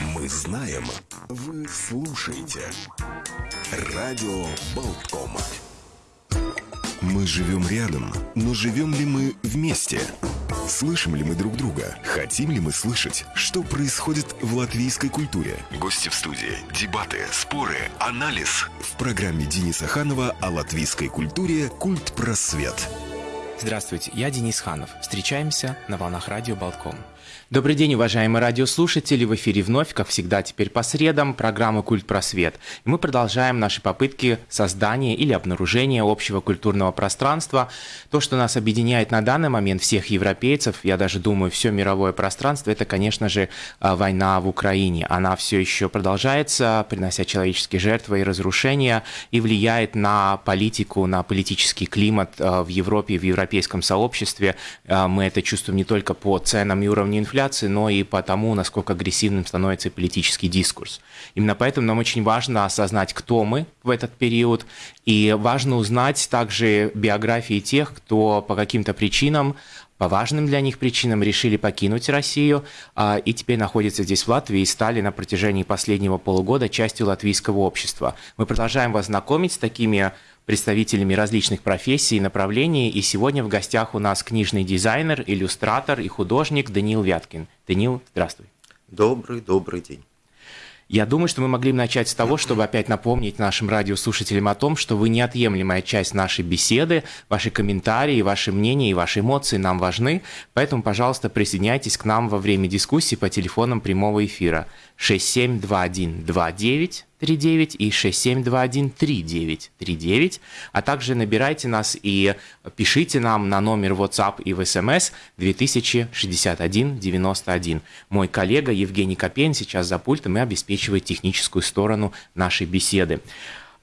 Мы знаем, вы слушаете. Радио Болткома. Мы живем рядом, но живем ли мы вместе? Слышим ли мы друг друга? Хотим ли мы слышать, что происходит в латвийской культуре? Гости в студии, дебаты, споры, анализ. В программе Дениса Ханова о латвийской культуре «Культ просвет». Здравствуйте, я Денис Ханов. Встречаемся на волнах радио Болтком. Добрый день, уважаемые радиослушатели. В эфире вновь, как всегда, теперь по средам, программа «Культ просвет». И мы продолжаем наши попытки создания или обнаружения общего культурного пространства. То, что нас объединяет на данный момент всех европейцев, я даже думаю, все мировое пространство, это, конечно же, а, война в Украине. Она все еще продолжается, принося человеческие жертвы и разрушения, и влияет на политику, на политический климат а, в Европе, в европейском сообществе. А, мы это чувствуем не только по ценам и уровню инфляции, инфляции, но и по тому, насколько агрессивным становится политический дискурс. Именно поэтому нам очень важно осознать, кто мы в этот период, и важно узнать также биографии тех, кто по каким-то причинам по важным для них причинам решили покинуть Россию а, и теперь находятся здесь в Латвии и стали на протяжении последнего полугода частью латвийского общества. Мы продолжаем вас знакомить с такими представителями различных профессий и направлений. И сегодня в гостях у нас книжный дизайнер, иллюстратор и художник Даниил Вяткин. Даниил, здравствуй. Добрый, добрый день. Я думаю, что мы могли бы начать с того, чтобы опять напомнить нашим радиослушателям о том, что вы неотъемлемая часть нашей беседы, ваши комментарии, ваши мнения и ваши эмоции нам важны, поэтому, пожалуйста, присоединяйтесь к нам во время дискуссии по телефонам прямого эфира 672129 39 и 6721 3939, а также набирайте нас и пишите нам на номер WhatsApp и в SMS 2061 91. Мой коллега Евгений Копейн сейчас за пультом и обеспечивает техническую сторону нашей беседы.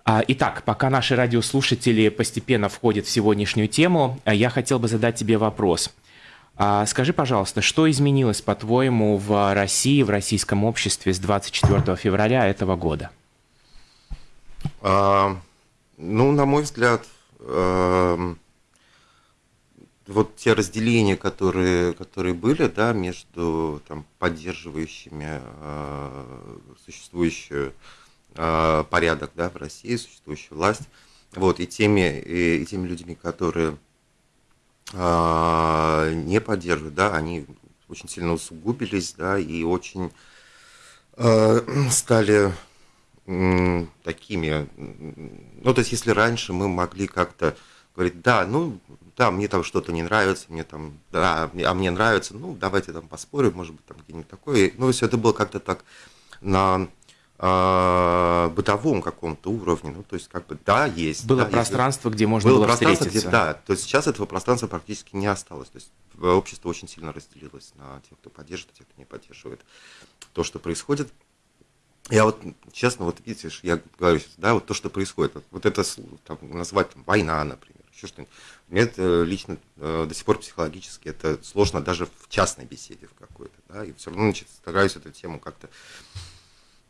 А, итак, пока наши радиослушатели постепенно входят в сегодняшнюю тему, я хотел бы задать тебе вопрос – а скажи, пожалуйста, что изменилось, по-твоему, в России, в российском обществе с 24 февраля этого года? А, ну, на мой взгляд, а, вот те разделения, которые, которые были, да, между там, поддерживающими а, существующий а, порядок да, в России, существующую власть, вот, и теми, и, и теми людьми, которые не поддерживают, да, они очень сильно усугубились, да, и очень э, стали такими, ну, то есть, если раньше мы могли как-то говорить, да, ну, да, мне там что-то не нравится, мне там, да, а мне нравится, ну, давайте там поспорим, может быть, там где-нибудь такое. Ну, все это было как-то так на э, бытовом каком-то уровне, ну, то есть, как бы, да, есть. Было да, пространство, есть, где можно было, было пространство, встретиться. Где, да, то есть сейчас этого пространства практически не осталось, то есть общество очень сильно разделилось на тех, кто поддерживает, тех, кто не поддерживает то, что происходит. Я вот, честно, вот видишь, я говорю сейчас, да, вот то, что происходит, вот это там, назвать там, война, например, еще что-нибудь. Мне это лично э, до сих пор психологически это сложно даже в частной беседе в какой-то, да, и все равно, значит, стараюсь эту тему как-то,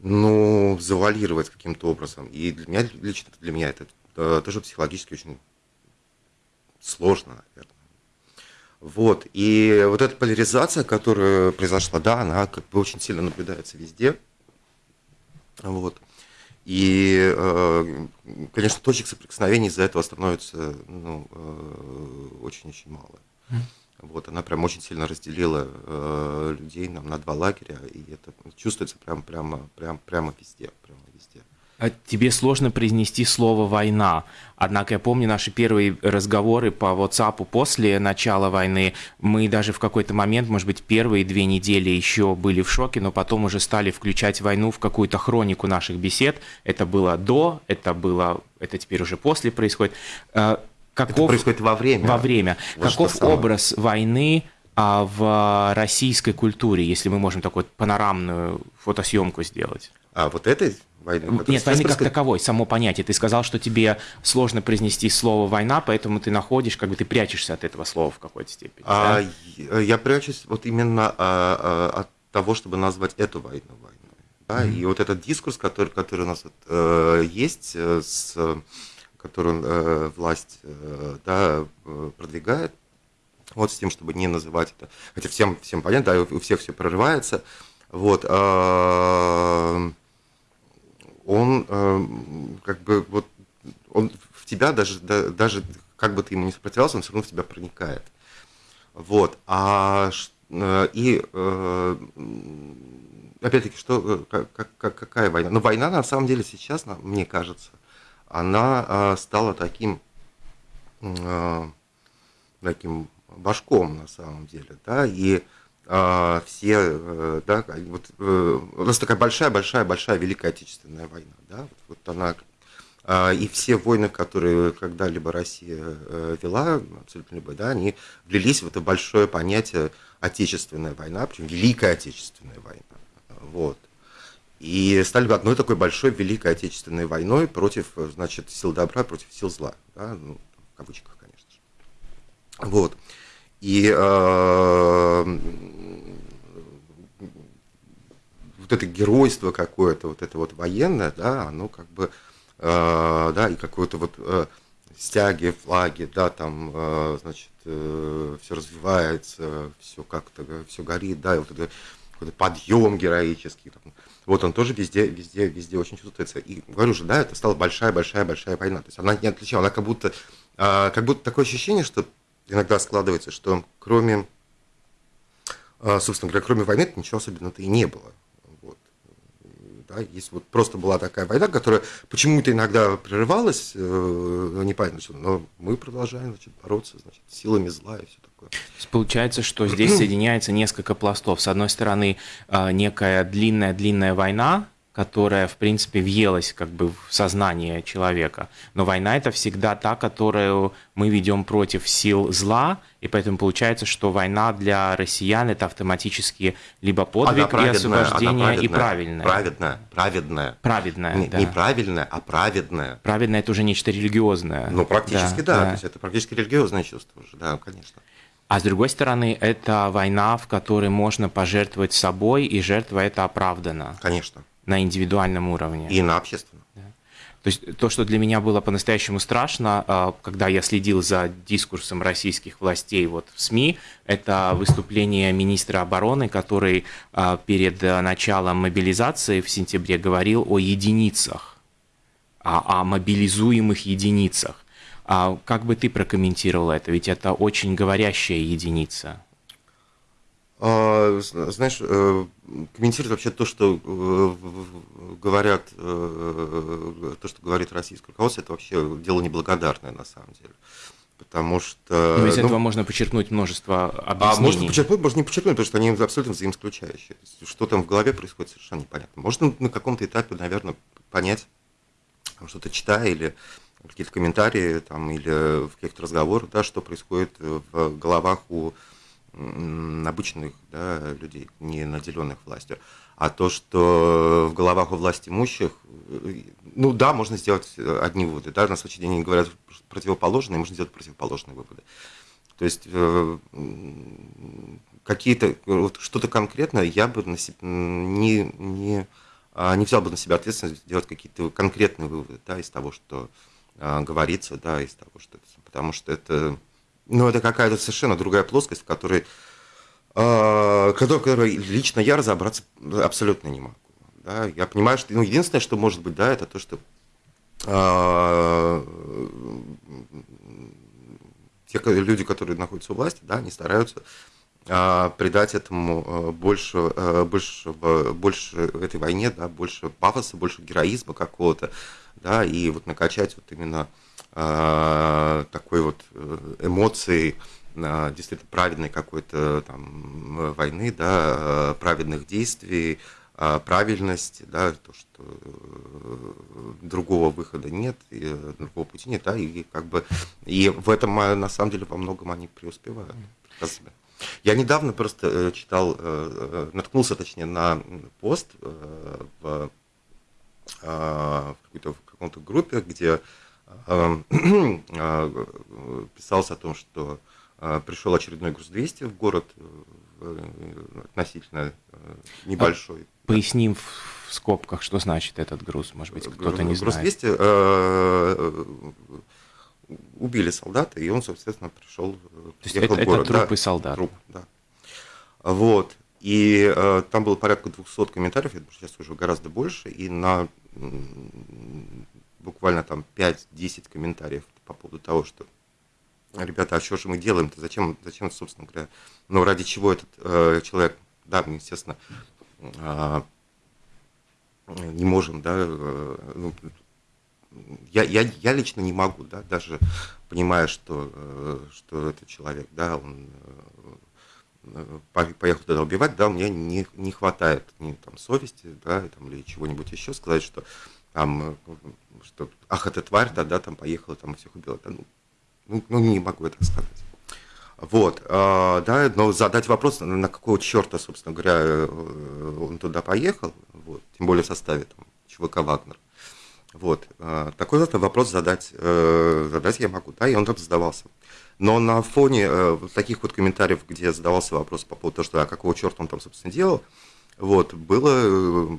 ну, завалировать каким-то образом. И для меня, лично для меня это э, тоже психологически очень сложно, наверное. Вот, и вот эта поляризация, которая произошла, да, она как бы очень сильно наблюдается везде, вот. И, э, конечно, точек соприкосновений из-за этого становится ну, э, очень-очень мало. Вот, она прям очень сильно разделила э, людей нам на два лагеря, и это чувствуется прям, прямо, прям, прямо везде, прямо везде. А тебе сложно произнести слово «война». Однако я помню наши первые разговоры по WhatsApp после начала войны. Мы даже в какой-то момент, может быть, первые две недели еще были в шоке, но потом уже стали включать войну в какую-то хронику наших бесед. Это было до, это было, это теперь уже после происходит. Каков, это происходит во время. Во время. Вот Каков образ войны а, в российской культуре, если мы можем такую панорамную фотосъемку сделать? А вот этой войны? Нет, войны как таковой, само понятие. Ты сказал, что тебе сложно произнести слово «война», поэтому ты находишь, как бы ты прячешься от этого слова в какой-то степени. А, да? Я прячусь вот именно а, а, от того, чтобы назвать эту войну войной. Да? Mm-hmm. И вот этот дискурс, который, который у нас вот, э, есть, э, с, который э, власть э, да, э, продвигает, вот с тем, чтобы не называть это, хотя всем, всем понятно, да, у всех все прорывается, Вот. А, он как бы вот он в тебя даже, даже как бы ты ему не сопротивлялся, он все равно в тебя проникает. Вот. А и опять-таки, что, как, как, какая война? Ну, война на самом деле сейчас, мне кажется, она стала таким, таким башком на самом деле, да, и а, все, э, да, вот э, у нас такая большая-большая-большая Великая Отечественная война, да, вот, вот она, а, и все войны, которые когда-либо Россия э, вела, абсолютно любые, да, они влились в это большое понятие Отечественная война, причем Великая Отечественная война, вот. И стали одной такой большой Великой Отечественной войной против, значит, сил добра, против сил зла, да, ну, в кавычках, конечно же. Вот. И э, вот это геройство какое-то, вот это вот военное, да, оно как бы, э, да, и какое-то вот э, стяги, флаги, да, там, э, значит, э, все развивается, все как-то, все горит, да, и вот это какой-то подъем героический, вот он тоже везде, везде, везде очень чувствуется. И говорю же, да, это стала большая-большая-большая война. То есть она не отличала, она как будто, э, как будто такое ощущение, что иногда складывается, что кроме, а, собственно говоря, кроме войны ничего особенного-то и не было. Да, если вот просто была такая война, которая почему-то иногда прерывалась, э, непонятно что, но мы продолжаем значит, бороться значит, силами зла и все такое. Получается, что здесь соединяется несколько пластов. С одной стороны, а, некая длинная-длинная война, которая, в принципе, въелась как бы в сознание человека. Но война это всегда та, которую мы ведем против сил зла, и поэтому получается, что война для россиян это автоматически либо подвиг и освобождение, и правильная. Праведная, праведная. Праведная, не, да. Не правильная, а праведная. Праведная это уже нечто религиозное. Ну, практически да, да. да. То есть это практически религиозное чувство уже, да, конечно. А с другой стороны, это война, в которой можно пожертвовать собой, и жертва это оправдана. Конечно на индивидуальном уровне. И на общественном. Да. То есть то, что для меня было по-настоящему страшно, а, когда я следил за дискурсом российских властей вот в СМИ, это выступление министра обороны, который а, перед началом мобилизации в сентябре говорил о единицах, о, о мобилизуемых единицах. А как бы ты прокомментировал это? Ведь это очень говорящая единица. А, знаешь, э, комментировать вообще то, что э, говорят, э, то, что говорит российское руководство, это вообще дело неблагодарное на самом деле. Потому что... Но из ну, этого можно подчеркнуть множество объяснений. А можно подчеркнуть, можно не подчеркнуть, потому что они абсолютно взаимоисключающие. Что там в голове происходит, совершенно непонятно. Можно на каком-то этапе, наверное, понять, что-то читая или какие-то комментарии там, или в каких-то разговорах, да, что происходит в головах у обычных да, людей, не наделенных властью. А то, что в головах у власть имущих, ну да, можно сделать одни выводы. Да, на случай день они говорят противоположные, можно сделать противоположные выводы. То есть э, какие-то, вот что-то конкретное я бы на себя, не, не, а, не взял бы на себя ответственность сделать какие-то конкретные выводы да, из того, что а, говорится, да, из того, что это, потому что это ну, это какая-то совершенно другая плоскость, в которой, э, которой лично я разобраться абсолютно не могу. Да? Я понимаю, что ну, единственное, что может быть, да, это то, что э, те люди, которые находятся у власти, да, они стараются э, придать этому больше, э, больше, больше этой войне, да, больше пафоса, больше героизма какого-то, да, и вот накачать вот именно а, такой вот э, эмоции а, действительно праведной какой-то там войны, да, праведных действий, правильности, да, то, что э, другого выхода нет, и э, другого пути нет, да, и как бы и в этом на самом деле во многом они преуспевают. Я недавно просто читал, наткнулся, точнее, на пост в, в в каком-то группе, где э, писалось о том, что э, пришел очередной груз 200 в город, э, относительно небольшой. Поясним в скобках, что значит этот груз, может быть, кто-то не груз знает. Груз 200 убили солдата, и он, соответственно, пришел То есть это, в город. это трупы да, солдат? Труп, да. Вот. И э, там было порядка 200 комментариев, это сейчас уже гораздо больше, и на буквально там 5-10 комментариев по поводу того, что ребята, а что же мы делаем-то, зачем, зачем, собственно говоря, ну, ради чего этот э, человек, да, естественно, э, не можем, да, э, ну, я, я, я лично не могу, да, даже понимая, что, э, что этот человек, да, он э, поехал туда убивать, да, мне не, не хватает ни там совести, да, там, или чего-нибудь еще сказать, что там, что, ах, эта тварь, да, да, там поехала, там всех убила, да, ну, ну, ну не могу это сказать. Вот, э, да, но задать вопрос, на какого черта, собственно говоря, он туда поехал, вот, тем более в составе там, ЧВК «Вагнер», вот. Такой вот вопрос задать, э, задать я могу, да, и он там задавался. Но на фоне э, таких вот комментариев, где задавался вопрос по поводу того, что а какого черта он там, собственно, делал, вот, было э,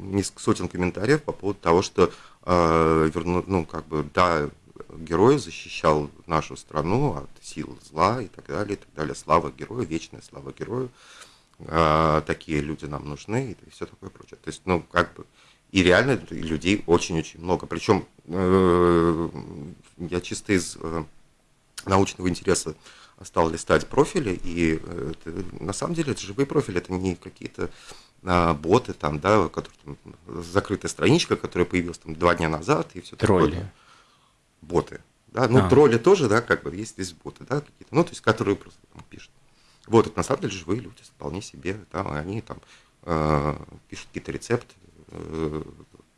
несколько сотен комментариев по поводу того, что, верну, ну, как бы, да, герой защищал нашу страну от сил зла и так далее, и так далее. Слава герою, вечная слава герою. Такие люди нам нужны и все такое прочее. То есть, ну, как бы, и реально людей очень-очень много. Причем э, я чисто из э, научного интереса стал листать профили, и э, это, на самом деле это живые профили, это не какие-то а, боты, там, да, которые, там, закрытая страничка, которая появилась там два дня назад, и все Тролли. такое. Боты. Да, ну, а. тролли тоже, да, как бы есть здесь боты, да, какие-то, ну, то есть, которые просто там пишут. Вот, это на самом деле живые люди, вполне себе, да, они там э, пишут какие-то рецепты, Э,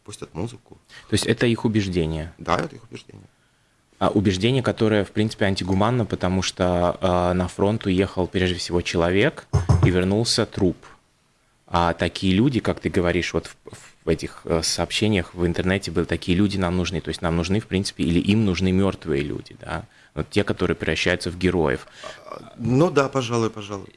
пустят музыку. То есть это их убеждение? Да, это их убеждение. А убеждение, которое, в принципе, антигуманно, потому что э, на фронт уехал прежде всего человек и вернулся труп. А такие люди, как ты говоришь, вот в, в этих э, сообщениях в интернете были такие люди нам нужны. То есть нам нужны, в принципе, или им нужны мертвые люди, да? Вот те, которые превращаются в героев. Ну да, пожалуй, пожалуй.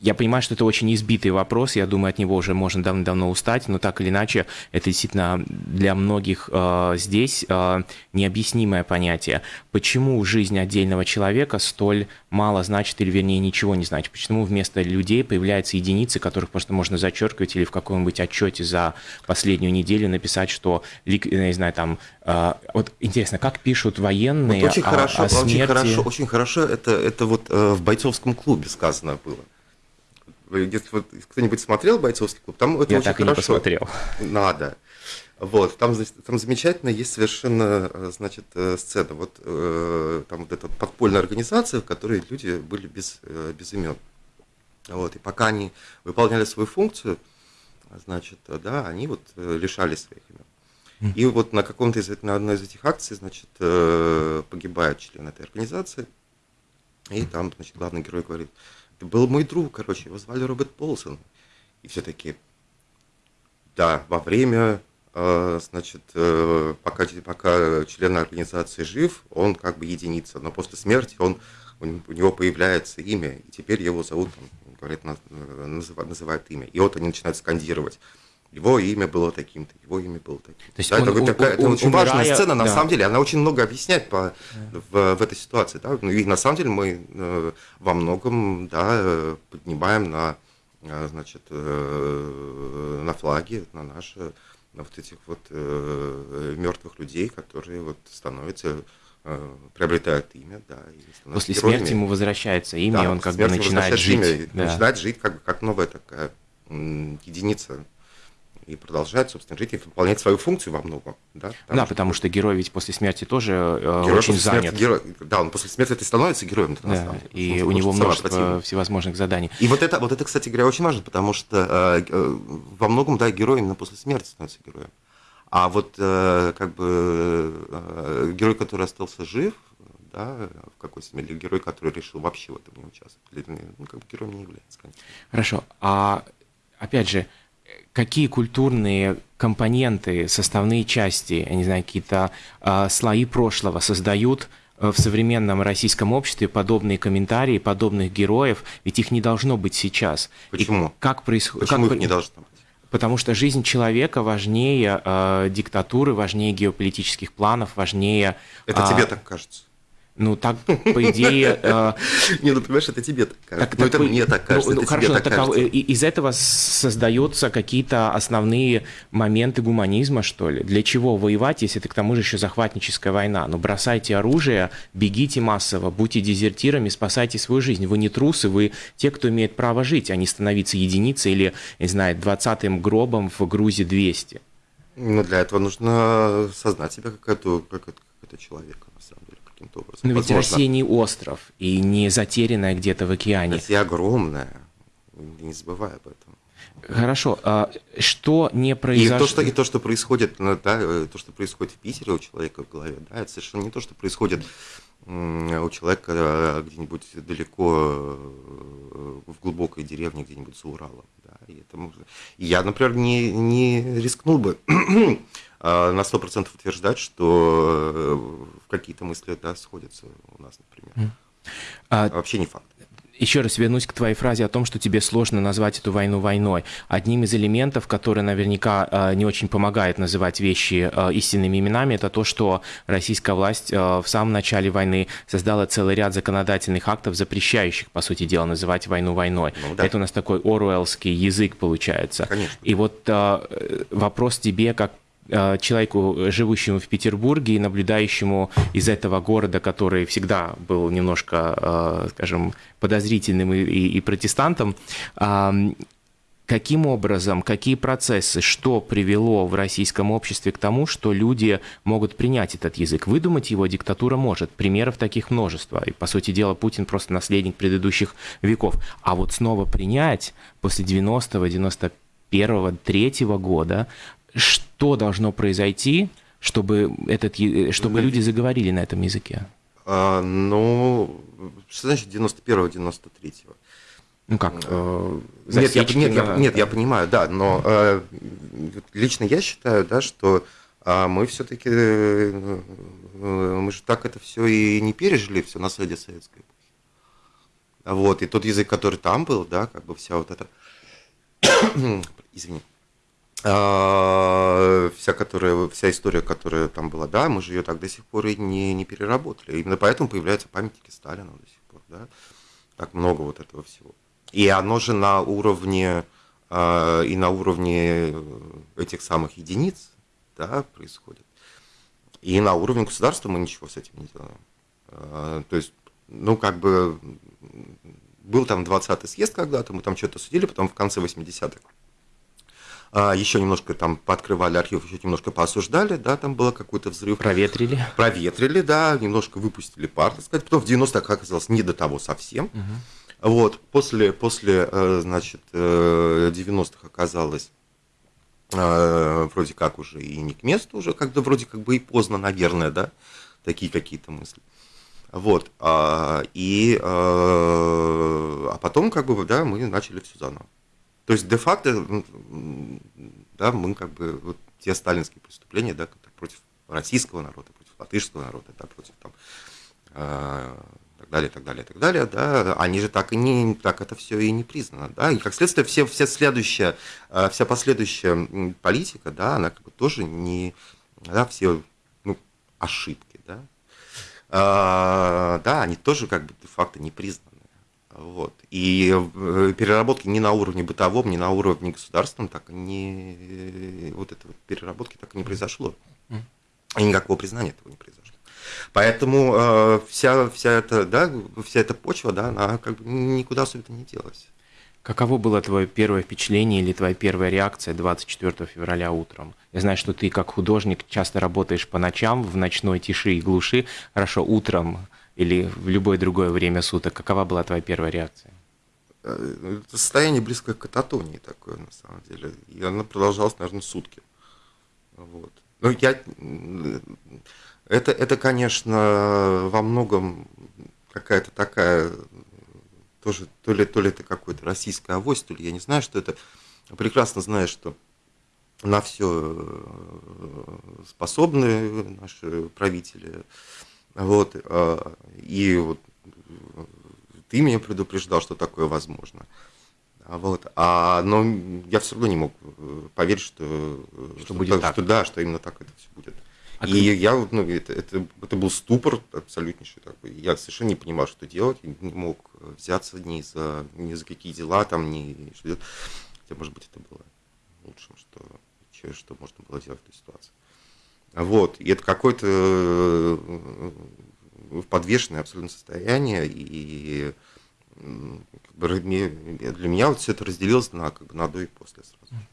Я понимаю, что это очень избитый вопрос, я думаю, от него уже можно давно-давно устать, но так или иначе, это действительно для многих э, здесь э, необъяснимое понятие. Почему жизнь отдельного человека столь мало значит, или вернее ничего не значит? Почему вместо людей появляются единицы, которых просто можно зачеркивать или в каком-нибудь отчете за последнюю неделю написать, что, я не знаю, там, э, вот интересно, как пишут военные вот очень о, хорошо, о смерти? Очень хорошо, очень хорошо это, это вот э, в бойцовском клубе сказано было. Вот кто-нибудь смотрел бойцовский клуб, там это Я очень так хорошо. и не посмотрел. Надо. Вот, там, там замечательно есть совершенно, значит, э, сцена. Вот э, там вот эта подпольная организация, в которой люди были без, э, без имен. Вот, и пока они выполняли свою функцию, значит, да, они вот лишали своих имен. И вот на каком-то из на одной из этих акций, значит, погибает член этой организации, и там, значит, главный герой говорит, это был мой друг, короче, его звали Роберт Полсон. И все таки да, во время, э, значит, э, пока, пока член организации жив, он как бы единица, но после смерти он, у него появляется имя, и теперь его зовут, говорят, э, называют, называют имя. И вот они начинают скандировать его имя было таким-то, его имя было таким. То есть да, он, это, такая, это очень умирая, важная сцена, на да. самом деле, она очень много объясняет по, да. в, в этой ситуации. Да? Ну, и на самом деле мы э, во многом да, поднимаем на, э, значит, э, на флаге, на наши, на вот этих вот э, мертвых людей, которые вот становятся э, приобретают имя, да. И После героями. смерти ему возвращается имя, да, и он как бы начинает жить. Имя, да. Начинает жить как, как новая такая единица и продолжает, собственно, жить и выполнять свою функцию во многом. Да, потому, да, потому что герой ведь после смерти тоже э, герой очень занят. Смерти, герой, да, он после смерти ты становится героем. Да, и у него множество всевозможных заданий. И вот это, вот это, кстати говоря, очень важно, потому что э, э, во многом, да, герой именно после смерти становится героем. А вот э, как бы э, герой, который остался жив, да, в какой-то смысле, или герой, который решил вообще в этом не участвовать, ну, как бы героем не является, конечно. Хорошо, а опять же, какие культурные компоненты, составные части, я не знаю, какие-то э, слои прошлого создают э, в современном российском обществе подобные комментарии, подобных героев, ведь их не должно быть сейчас. Почему? И как происходит? Почему как... их не должно быть? Потому что жизнь человека важнее э, диктатуры, важнее геополитических планов, важнее... Это э, тебе так кажется? Ну, так, по идее... Э, не, ну, понимаешь, это тебе так кажется. Ну, это мне так кажется, ну, хорошо, так из этого создаются какие-то основные моменты гуманизма, что ли? Для чего воевать, если это к тому же еще захватническая война? Ну, бросайте оружие, бегите массово, будьте дезертирами, спасайте свою жизнь. Вы не трусы, вы те, кто имеет право жить, а не становиться единицей или, не знаю, двадцатым гробом в Грузии 200. Ну, для этого нужно сознать себя как это, как это, как это человека каким-то образом. Но ведь Возможно, Россия не остров и не затерянная где-то в океане. Россия огромная, не забывай об этом. Хорошо, а что не произошло? И то, что, и то, что происходит, ну, да, э, то, что происходит в Питере у человека в голове, да, это совершенно не то, что происходит у человека э, где-нибудь далеко э, в глубокой деревне, где-нибудь за Уралом. Да, и это я, например, не, не рискнул бы на 100% утверждать, что какие-то мысли да, сходятся у нас, например. А... Вообще не факт еще раз вернусь к твоей фразе о том, что тебе сложно назвать эту войну войной. Одним из элементов, который наверняка э, не очень помогает называть вещи э, истинными именами, это то, что российская власть э, в самом начале войны создала целый ряд законодательных актов, запрещающих, по сути дела, называть войну войной. Ну, да. Это у нас такой оруэллский язык получается. Конечно. И вот вопрос тебе, как Э, человеку, живущему в Петербурге и наблюдающему из этого города, который всегда был немножко, э, скажем, подозрительным и, и, и протестантом, каким образом, какие процессы, что привело в российском обществе к тому, что люди могут принять этот язык. Выдумать его диктатура может. Примеров таких множество. И, по сути дела, Путин просто наследник предыдущих веков. А вот снова принять после 90-го, 91-го, 3 года что должно произойти, чтобы, этот, чтобы люди заговорили на этом языке? А, ну, что значит 91-го, 93-го? Ну как? Э, нет, я, нет, я, нет, я понимаю, да, но э, лично я считаю, да, что э, мы все-таки, э, мы же так это все и не пережили, все наследие советской эпохи. Вот, и тот язык, который там был, да, как бы вся вот эта, извини, а, вся, которая, вся история, которая там была, да, мы же ее так до сих пор и не, не переработали. Именно поэтому появляются памятники Сталина до сих пор, да. Так много вот этого всего. И оно же на уровне а, и на уровне этих самых единиц, да, происходит. И на уровне государства мы ничего с этим не делаем. А, то есть, ну, как бы, был там 20-й съезд когда-то, мы там что-то судили, потом в конце 80-х а, еще немножко там пооткрывали архив, еще немножко поосуждали, да, там было какой-то взрыв. Проветрили. Проветрили, да, немножко выпустили пар, так сказать. Потом в 90-х оказалось не до того совсем. Угу. Вот, после, после, э, значит, 90-х э, оказалось э, вроде как уже и не к месту, уже как-то вроде как бы и поздно, наверное, да, такие какие-то мысли. Вот, а, и, а потом, как бы, да, мы начали все заново. То есть де-факто, да, мы как бы вот те сталинские преступления, да, против российского народа, против латышского народа, да, против там э, так далее, так далее, так далее, да, они же так и не, так это все и не признано, да, и как следствие все, вся следующая, э, вся последующая политика, да, она как бы тоже не, да, все, ну, ошибки, да, э, да, они тоже как бы де-факто не признаны. Вот. И э, переработки ни на уровне бытовом, ни на уровне государственном так не вот этой вот переработки так и не произошло. И никакого признания этого не произошло. Поэтому э, вся, вся, эта, да, вся эта почва, да, она как бы никуда особенно не делась. Каково было твое первое впечатление или твоя первая реакция 24 февраля утром? Я знаю, что ты как художник часто работаешь по ночам, в ночной тиши и глуши. Хорошо, утром или в любое другое время суток, какова была твоя первая реакция? Э, это состояние близкое к кататонии такое, на самом деле. И оно продолжалось, наверное, сутки. Вот. Ну, я... Это, это, конечно, во многом какая-то такая тоже, то ли, то ли это какой-то российская авось, то ли я не знаю, что это. Прекрасно знаю, что на все э, способны наши правители. Вот, а, и вот ты меня предупреждал, что такое возможно. Вот, а, но я все равно не мог э, поверить, что, что, что будет что, так. Что, да, что именно так это все будет. А и как... я, ну, это, это, это был ступор абсолютнейший такой. Я совершенно не понимал, что делать, не мог взяться ни за, ни за какие дела, там, ни что делать. Хотя, может быть, это было лучшим, что, что можно было делать в этой ситуации. Вот, и это какое-то э, подвешенное абсолютно состояние, и для меня вот все это разделилось на, как бы, на до и после сразу.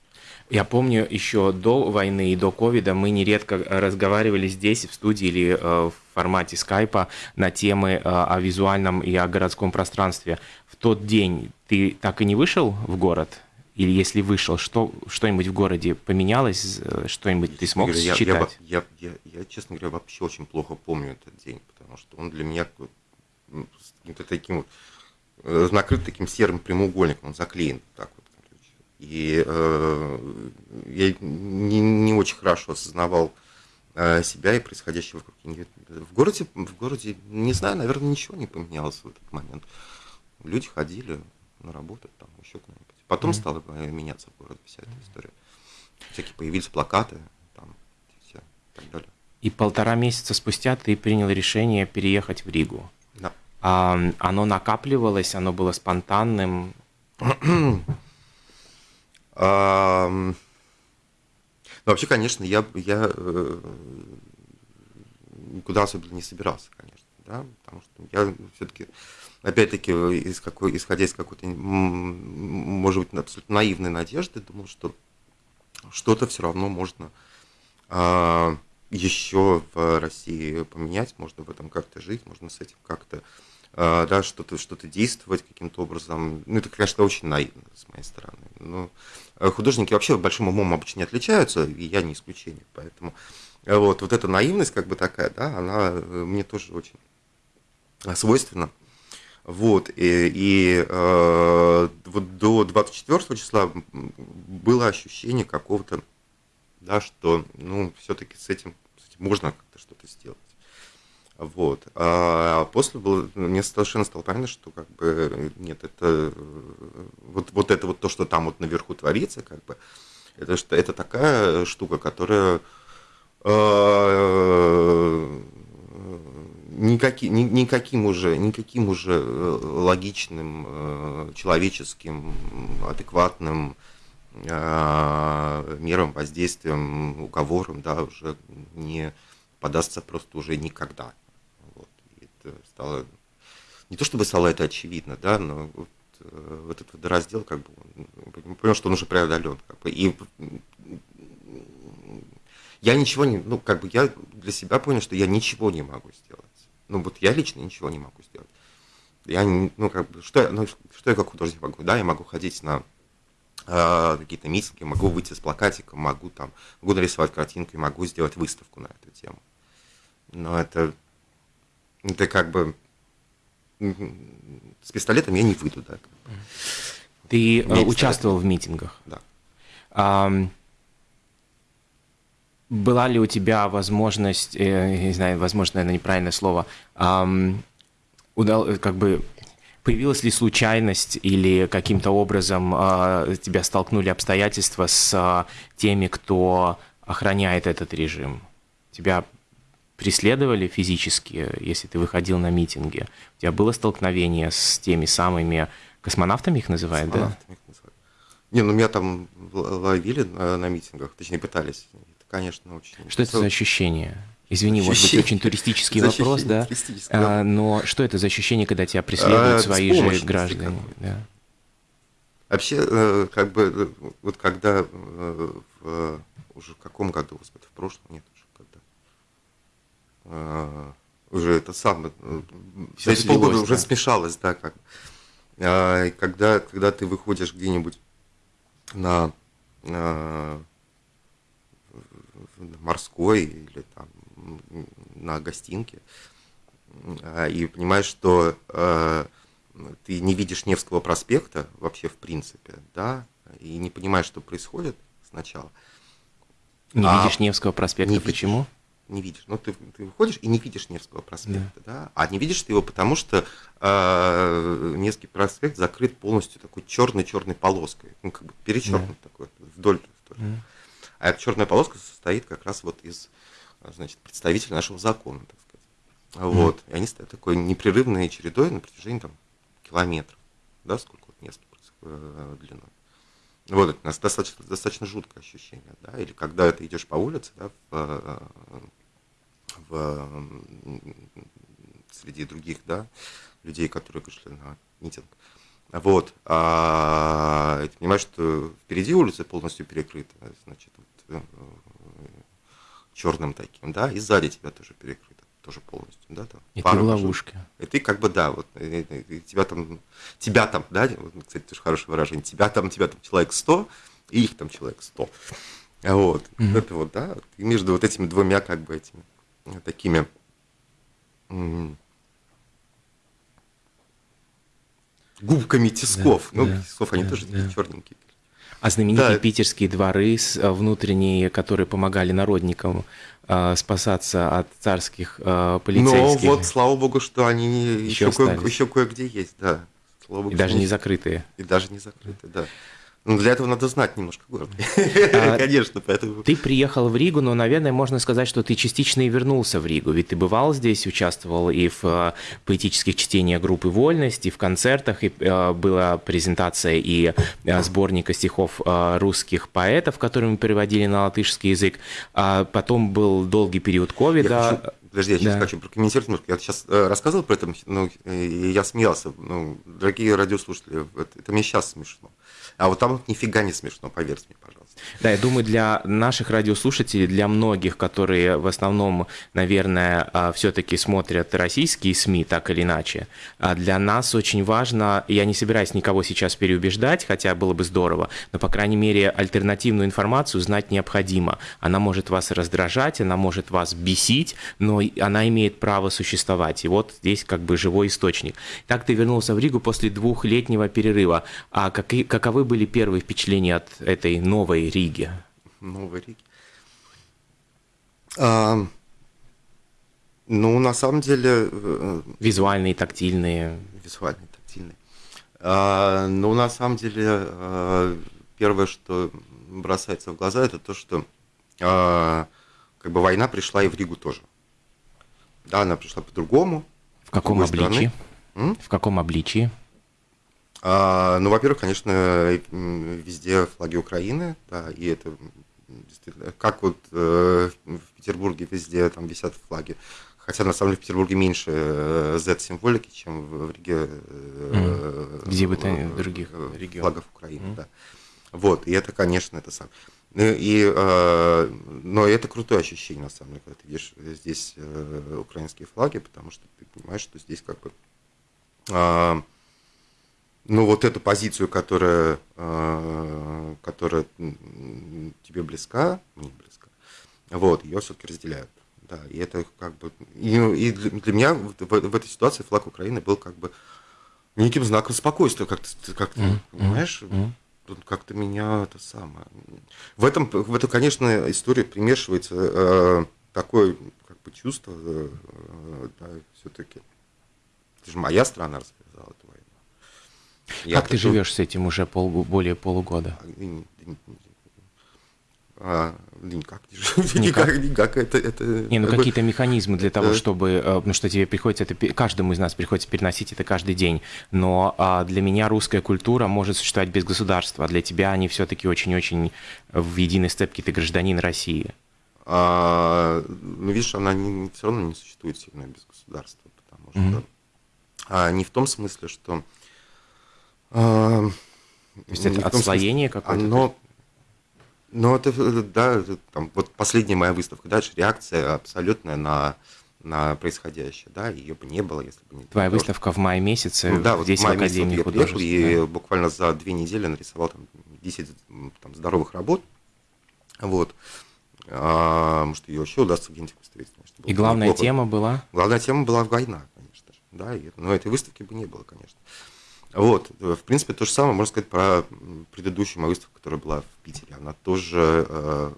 Я помню, еще до войны и до ковида мы нередко разговаривали здесь, в студии или э, в формате скайпа на темы э, о визуальном и о городском пространстве. В тот день ты так и не вышел в город? Или если вышел, что, что-нибудь в городе поменялось, что-нибудь ты смог говоря, считать? Я, я, я, я, честно говоря, вообще очень плохо помню этот день, потому что он для меня каким-то таким вот э, накрыт таким серым прямоугольником, он заклеен так вот. И э, я не, не очень хорошо осознавал э, себя и происходящее вокруг. В городе, в городе, не знаю, наверное, ничего не поменялось в этот момент. Люди ходили на работу, там, еще куда-нибудь. Потом mm-hmm. стала меняться в городе вся эта история. Всякие появились плакаты, там, все, и так далее. И полтора месяца спустя ты принял решение переехать в Ригу. Да. А, оно накапливалось, оно было спонтанным. Ну, вообще, конечно, я, я э, никуда особенно не собирался, конечно, да, потому что я все-таки, опять-таки, из какой, исходя из какой-то, может быть, абсолютно наивной надежды, думал, что что-то все равно можно а, еще в России поменять, можно в этом как-то жить, можно с этим как-то а, да, что-то что действовать каким-то образом. Ну, это, конечно, очень наивно с моей стороны. Но э, художники вообще большим умом обычно не отличаются, и я не исключение. Поэтому э, вот, вот эта наивность, как бы такая, да, она э, мне тоже очень свойственна. Вот, и, и э, вот до 24 числа было ощущение какого-то, да, что, ну, все-таки с этим, с этим можно как-то что-то сделать. Вот. А после было, мне совершенно стало понятно, что как бы нет, это вот, вот это вот то, что там вот наверху творится, как бы, это, это такая штука, которая э, никаки, ни, никаким уже, никаким уже э, логичным, э, человеческим, адекватным мерам, воздействием, уговором, да, уже не подастся просто уже никогда стало, не то чтобы стало это очевидно, да, но вот, э, вот этот раздел, как бы, он, понял, что он уже преодолен. Как бы, и я ничего не, ну, как бы я для себя понял, что я ничего не могу сделать. Ну, вот я лично ничего не могу сделать. Я, ну, как бы, что, я, ну, что я как художник могу? Да, я могу ходить на э, какие-то митинги, могу выйти с плакатиком, могу там, могу нарисовать картинку, могу сделать выставку на эту тему. Но это это как бы с пистолетом я не выйду, да. Ты э, участвовал в митингах? Да. А, была ли у тебя возможность, э, не знаю, возможно, наверное, неправильное слово, а, удал, как бы появилась ли случайность или каким-то образом а, тебя столкнули обстоятельства с а, теми, кто охраняет этот режим? Тебя преследовали физически, если ты выходил на митинги? У тебя было столкновение с теми самыми космонавтами их называют, да? Их называют. Не, ну меня там ловили на, на митингах, точнее пытались. Конечно, очень... Что это за ощущение? Извини, ощущение. может быть, очень туристический вопрос, да? А, но что это за ощущение, когда тебя преследуют а, свои же граждане? Да. Вообще, э, как бы, вот когда э, в, уже в каком году, в прошлом, нет, а, уже это самое, э, эти полгода да. уже смешалось, да, как. А, когда, когда ты выходишь где-нибудь на, на морской или там на гостинке а, и понимаешь, что э, ты не видишь Невского проспекта вообще в принципе, да, и не понимаешь, что происходит сначала. Не а видишь Невского проспекта, не почему? Видишь не видишь. Ну, ты, ты выходишь и не видишь Невского проспекта, да. да? А не видишь ты его, потому что э, Невский проспект закрыт полностью такой черной-черной полоской. Ну, как бы перечеркнут да. такой, вдоль. вдоль. Да. А эта черная полоска состоит как раз вот из значит, представители нашего закона, так сказать. Вот. Mm-hmm. И они стоят такой непрерывной чередой на протяжении там, километров, да, сколько вот мест э, длиной. Вот это у нас достаточно, достаточно жуткое ощущение, да, или когда ты идешь по улице, да, в, в, среди других, да, людей, которые вышли на митинг. Вот. А ты понимаешь, что впереди улица полностью перекрыта, значит, э, черным таким, да, и сзади тебя тоже перекрыто, тоже полностью, да, там. И ты в ловушке. И ты как бы, да, вот, и, и, и тебя там, тебя там, да, вот, кстати, тоже хорошее выражение, тебя там, тебя там человек 100, и их там человек 100. Вот, mm-hmm. это вот, да, и между вот этими двумя, как бы, этими такими губками тисков. Да, ну, да, тисков, они да, тоже такие черненькие. А знаменитые да. питерские дворы э, внутренние, которые помогали народникам э, спасаться от царских э, полицейских. Ну вот, слава богу, что они еще, еще, кое, еще кое-где есть, да. Слава богу, и даже не закрытые. И даже не закрытые, да. Ну, для этого надо знать немножко город. А, Конечно, поэтому... Ты приехал в Ригу, но, наверное, можно сказать, что ты частично и вернулся в Ригу. Ведь ты бывал здесь, участвовал и в э, поэтических чтениях группы «Вольность», и в концертах, и э, была презентация и э, сборника стихов русских поэтов, которые мы переводили на латышский язык. А потом был долгий период ковида. Подожди, я сейчас да. хочу прокомментировать немножко. Я сейчас э, рассказывал про это, ну, и я смеялся. Ну, дорогие радиослушатели, это, это мне сейчас смешно. А вот там нифига не смешно, поверьте мне, пожалуйста. Да, я думаю, для наших радиослушателей, для многих, которые в основном, наверное, а, все-таки смотрят российские СМИ, так или иначе, а для нас очень важно, я не собираюсь никого сейчас переубеждать, хотя было бы здорово, но, по крайней мере, альтернативную информацию знать необходимо. Она может вас раздражать, она может вас бесить, но она имеет право существовать. И вот здесь как бы живой источник. Так ты вернулся в Ригу после двухлетнего перерыва. А какие, каковы были первые впечатления от этой новой Риге? Новой Риге. А, ну, на самом деле... Э, визуальные, тактильные. Визуальные, тактильные. А, ну, на самом деле, а, первое, что бросается в глаза, это то, что а, как бы война пришла и в Ригу тоже. Да, она пришла по-другому. В каком обличии? В каком обличии? А, ну, во-первых, конечно, везде флаги Украины, да, и это действительно, как вот э, в Петербурге везде там висят флаги. Хотя на самом деле в Петербурге меньше э, Z-символики, чем в, Риге. Э, mm. Где бы то ни других регионах. Флагов Украины, mm. да. Вот, и это, конечно, это сам. Ну, и, э, но это крутое ощущение, на самом деле, когда ты видишь здесь э, украинские флаги, потому что ты понимаешь, что здесь как бы э, ну, вот эту позицию, которая, э, которая тебе близка, мне близка, вот, ее все-таки разделяют. Да, и это как бы... И, и для меня в, в этой ситуации флаг Украины был как бы неким знаком спокойствия, как ты, как ты mm-hmm. понимаешь? Mm-hmm. Как-то меня это самое... В этом, в эту, конечно, историю примешивается э, такое как бы чувство, э, да, все-таки. Это же моя страна развязала эту я как ты живешь с этим уже пол, более полугода? А, никак не живу. Никак, никак. Это, это, не, ну какие-то механизмы для того, чтобы, э, ну что тебе приходится, это каждому из нас приходится переносить это каждый день. Но а, для меня русская культура может существовать без государства, а для тебя они все-таки очень-очень в единой степке ты гражданин России. А, ну видишь, она не, все равно не существует сильно без государства, потому что mm-hmm. а, не в том смысле, что а, То есть это отслоение какое-то? Оно, ну, это, да, там, вот последняя моя выставка, дальше реакция абсолютная на, на происходящее, да, ее бы не было, если бы не... Твоя выставка в мае месяце ну, да, вот здесь в, мае в Академии вот художеств. И да. буквально за две недели нарисовал там 10 там, здоровых работ, вот. А, может, ее еще удастся где-нибудь выставить. И главная неплохо. тема была? Главная тема была война, конечно же, да, и, но этой выставки бы не было, конечно. Вот, в принципе, то же самое можно сказать про предыдущую мою выставку, которая была в Питере. Она тоже, э,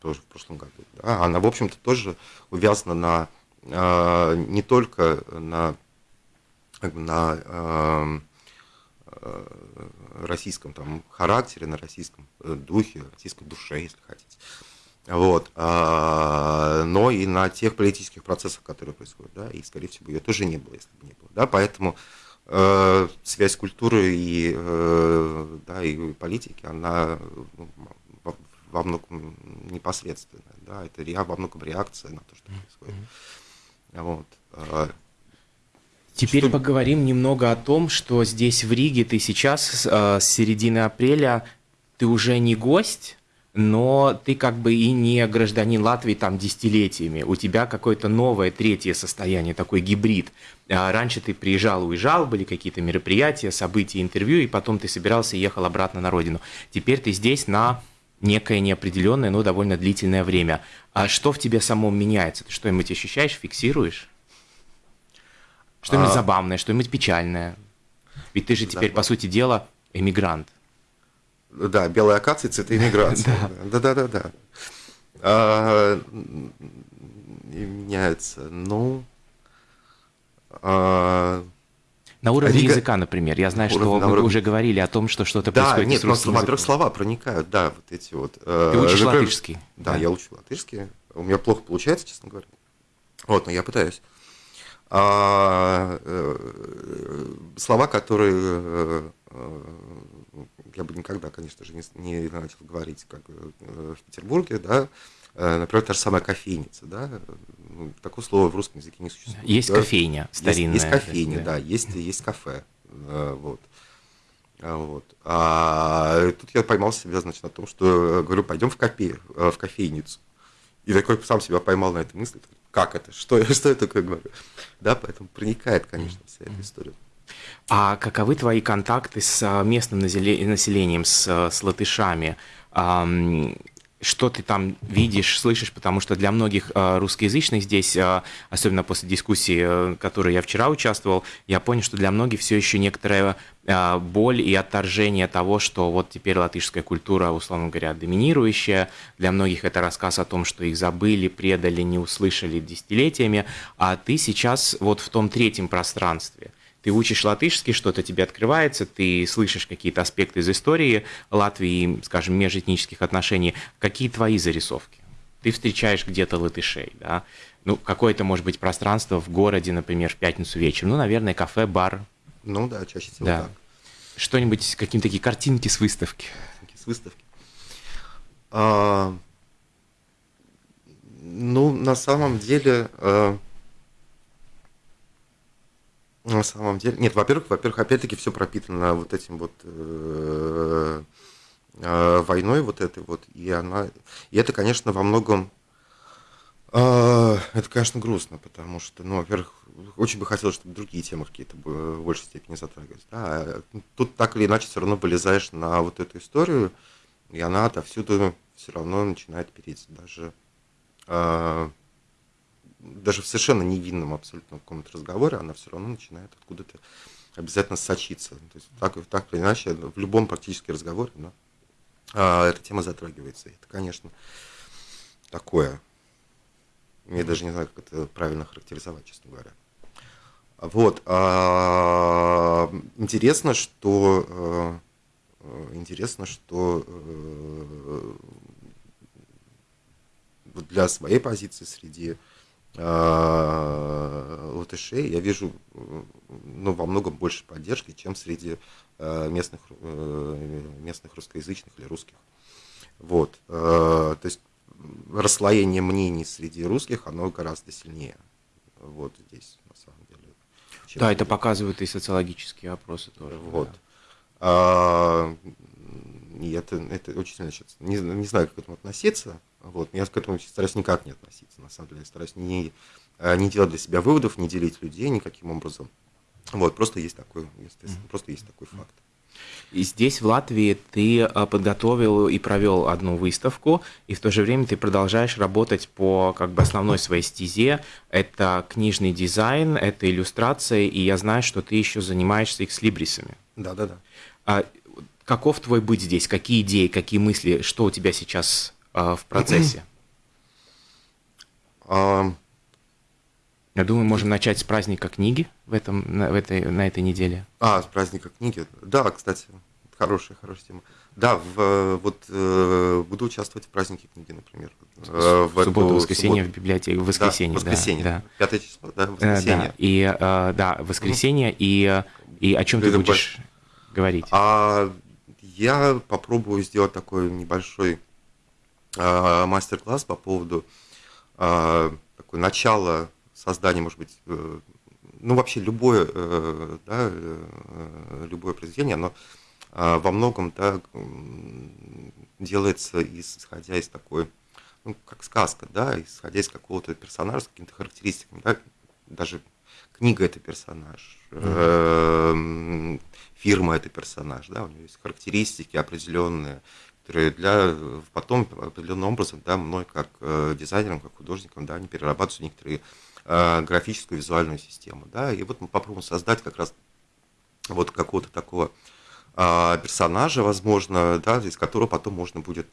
тоже в прошлом году. Да? Она, в общем-то, тоже увязана на э, не только на, на э, российском там, характере, на российском духе, российской душе, если хотите. Вот. А, но и на тех политических процессах, которые происходят. Да, и, скорее всего, ее тоже не было, если бы не было. Да, поэтому э, связь культуры и, э, да, и политики, она ну, во многом непосредственная. Да, это во многом реакция на то, что происходит. Вот. А, Теперь что... поговорим немного о том, что здесь в Риге ты сейчас э, с середины апреля ты уже не гость, но ты как бы и не гражданин Латвии там десятилетиями. У тебя какое-то новое третье состояние, такой гибрид. А раньше ты приезжал, уезжал, были какие-то мероприятия, события, интервью, и потом ты собирался и ехал обратно на родину. Теперь ты здесь на некое неопределенное, но довольно длительное время. А что в тебе самом меняется? Ты что-нибудь ощущаешь, фиксируешь? Что-нибудь а... забавное, что-нибудь печальное? Ведь ты же теперь, по сути дела, эмигрант. Да, белая акация, цветы иммиграции. Да, да, да, да. А, меняется. Ну, а, на уровне Рига... языка, например. Я знаю, что вы уровне... уже говорили о том, что что-то да, происходит нет, с русским языком. во-первых, слова проникают, да, вот эти вот. Э, Ты учишь латышский? Да, да, я учу латышский. У меня плохо получается, честно говоря. Вот, но я пытаюсь. А, э, слова, которые э, я бы никогда, конечно же, не, не начал говорить, как в Петербурге, да, например, та же самая кофейница, да, ну, такого слова в русском языке не существует. Есть да? кофейня старинная. Есть, есть кофейня, да, да есть, есть кафе, вот. Вот. А тут я поймал себя, значит, на том, что говорю, пойдем в, кофе, в кофейницу. И такой сам себя поймал на этой мысли, как это, что, что я такое говорю. Да, поэтому проникает, конечно, вся эта история. А каковы твои контакты с а, местным населением, с, с латышами? Что ты там видишь, слышишь, потому что для многих э, русскоязычных здесь, э, особенно после дискуссии, э, которой я вчера участвовал, я понял, что для многих все еще некоторая боль и отторжение того, что вот теперь латышская культура, условно говоря, доминирующая. Для многих это рассказ о том, что их забыли, предали, не услышали десятилетиями, а ты сейчас вот в том третьем пространстве – ты учишь латышский, что-то тебе открывается, ты слышишь какие-то аспекты из истории Латвии, скажем, межэтнических отношений. Какие твои зарисовки? Ты встречаешь где-то латышей, да? Ну, какое-то, может быть, пространство в городе, например, в пятницу вечером. Ну, наверное, кафе, бар. Ну да, чаще всего да. так. Что-нибудь, какие-то такие картинки с выставки. С выставки. А, ну, на самом деле, а, на самом деле. Нет, во-первых, во-первых, опять-таки все пропитано вот этим вот э, э, войной вот этой вот, и она, и это, конечно, во многом, э, это, конечно, грустно, потому что, ну, во-первых, очень бы хотелось, чтобы другие темы какие-то в большей степени затрагивались. Да? А тут так или иначе все равно вылезаешь на вот эту историю, и она отовсюду все равно начинает переть. Даже даже в совершенно невинном абсолютно каком-то разговоре, она все равно начинает откуда-то обязательно сочиться. То есть так, так или иначе, в любом практически разговоре да, а, эта тема затрагивается. Это, конечно, такое. Я даже не знаю, как это правильно характеризовать, честно говоря. Вот. А, интересно, что э, интересно, что э, для своей позиции среди латышей я вижу ну, во многом больше поддержки, чем среди э, местных, э, местных русскоязычных или русских. Вот. То есть расслоение мнений среди русских, оно гораздо сильнее. Вот здесь, на самом деле. Да, это показывают и социологические опросы тоже. Вот. Да. А, и это, это очень сильно сейчас. Не, не знаю, как к этому относиться. Вот. Я к этому стараюсь никак не относиться. На самом деле, стараюсь не, э, не делать для себя выводов, не делить людей никаким образом. Вот, просто есть такой, естественно, просто есть такой факт. И здесь, в Латвии, ты э, подготовил и провел одну выставку, и в то же время ты продолжаешь работать по как бы основной своей стезе. Это книжный дизайн, это иллюстрация, и я знаю, что ты еще занимаешься экслибрисами. Да, да, да. А, каков твой быть здесь? Какие идеи, какие мысли, что у тебя сейчас в процессе? Я думаю, можем начать с праздника книги в, этом, на, в этой, на этой неделе. А, с праздника книги. Да, кстати, хорошая, хорошая тема. Да, в, вот э, буду участвовать в празднике книги, например. Э, в, субботу, воскресенье в библиотеке, в воскресенье, да. Воскресенье, да. Пятое число, да, воскресенье. Да, и, э, да, воскресенье, и, и о чем ты будешь говорить? А я попробую сделать такой небольшой э, мастер-класс по поводу э, такой начала создания, может быть, э, ну вообще любое, э, да, э, любое произведение, оно э, во многом да, делается исходя из такой, ну, как сказка, да, исходя из какого-то персонажа с какими-то характеристиками, да, даже книга это персонаж, mm-hmm. фирма это персонаж, да, у нее есть характеристики определенные, которые для потом определенным образом, да, мной как э, дизайнером, как художником, да, они перерабатываются некоторые э, графическую визуальную систему, да, и вот мы попробуем создать как раз вот какого-то такого э, персонажа, возможно, да, из которого потом можно будет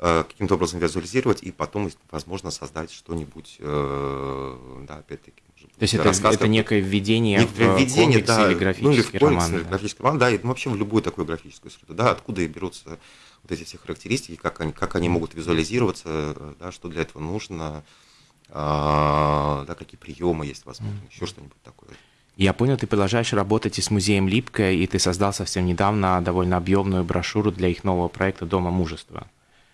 каким-то образом визуализировать и потом, возможно, создать что-нибудь, э, да, опять-таки, то есть это, это некое введение некое в введение, комикс да, или графический ну, или в комикс, роман. Или да. графический роман, да, и вообще в любую такую графическую среду, да, откуда и берутся вот эти все характеристики, как они, как они могут визуализироваться, да, что для этого нужно, а, да, какие приемы есть, возможно, mm. еще что-нибудь такое. Я понял, ты продолжаешь работать и с музеем Липкая, и ты создал совсем недавно довольно объемную брошюру для их нового проекта «Дома мужества».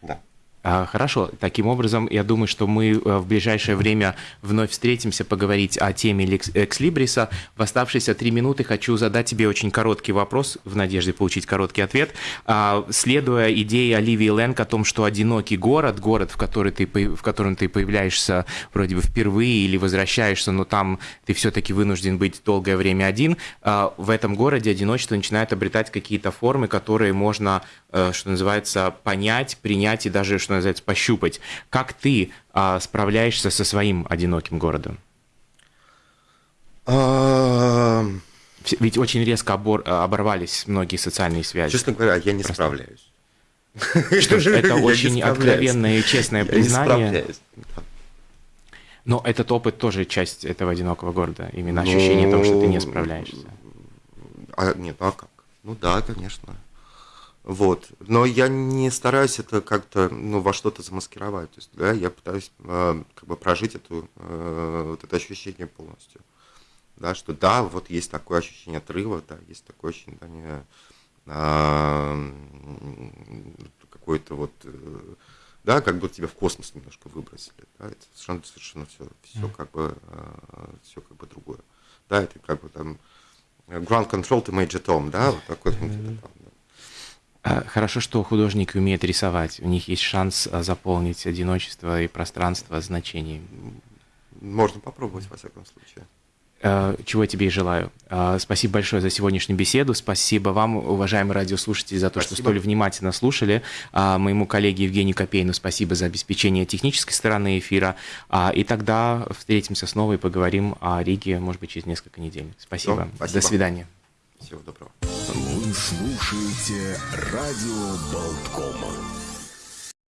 А, хорошо, таким образом, я думаю, что мы э, в ближайшее время вновь встретимся поговорить о теме Экслибриса. В оставшиеся три минуты хочу задать тебе очень короткий вопрос, в надежде получить короткий ответ. А, следуя идее Оливии Лэнг о том, что одинокий город, город, в, который ты, в котором ты появляешься вроде бы впервые или возвращаешься, но там ты все-таки вынужден быть долгое время один, а, в этом городе одиночество начинает обретать какие-то формы, которые можно, э, что называется, понять, принять и даже, что называется, пощупать. Как ты а, справляешься со своим одиноким городом? Ведь очень резко обор, оборвались многие социальные связи. Честно говоря, я не Просто. справляюсь. Что ж, это очень откровенное и честное признание. Но этот опыт тоже часть этого одинокого города. Именно ощущение того, что ты не справляешься. А, нет, а как? Ну да, конечно. Вот. Но я не стараюсь это как-то ну, во что-то замаскировать. То есть, да, я пытаюсь э, как бы прожить эту, э, вот это ощущение полностью. Да, что да, вот есть такое ощущение отрыва, да, есть такое ощущение, да, не, э, какой-то вот, э, да, как будто тебя в космос немножко выбросили. Да, это совершенно, совершенно все, все как бы, э, все как бы другое. Да, это как бы там ground control to Major Tom, да, вот такой mm-hmm. там, а, хорошо, что художники умеют рисовать. У них есть шанс а, заполнить одиночество и пространство значений. Можно попробовать, во всяком случае. А, чего я тебе и желаю. Спасибо большое за сегодняшнюю беседу. Спасибо вам, уважаемые радиослушатели, за то, спасибо. что столь внимательно слушали. Моему коллеге Евгению Копейну спасибо за обеспечение технической стороны эфира. И тогда встретимся снова и поговорим о Риге, может быть, через несколько недель. Спасибо. спасибо. До свидания. Всего доброго. Вы слушаете радио Болткома.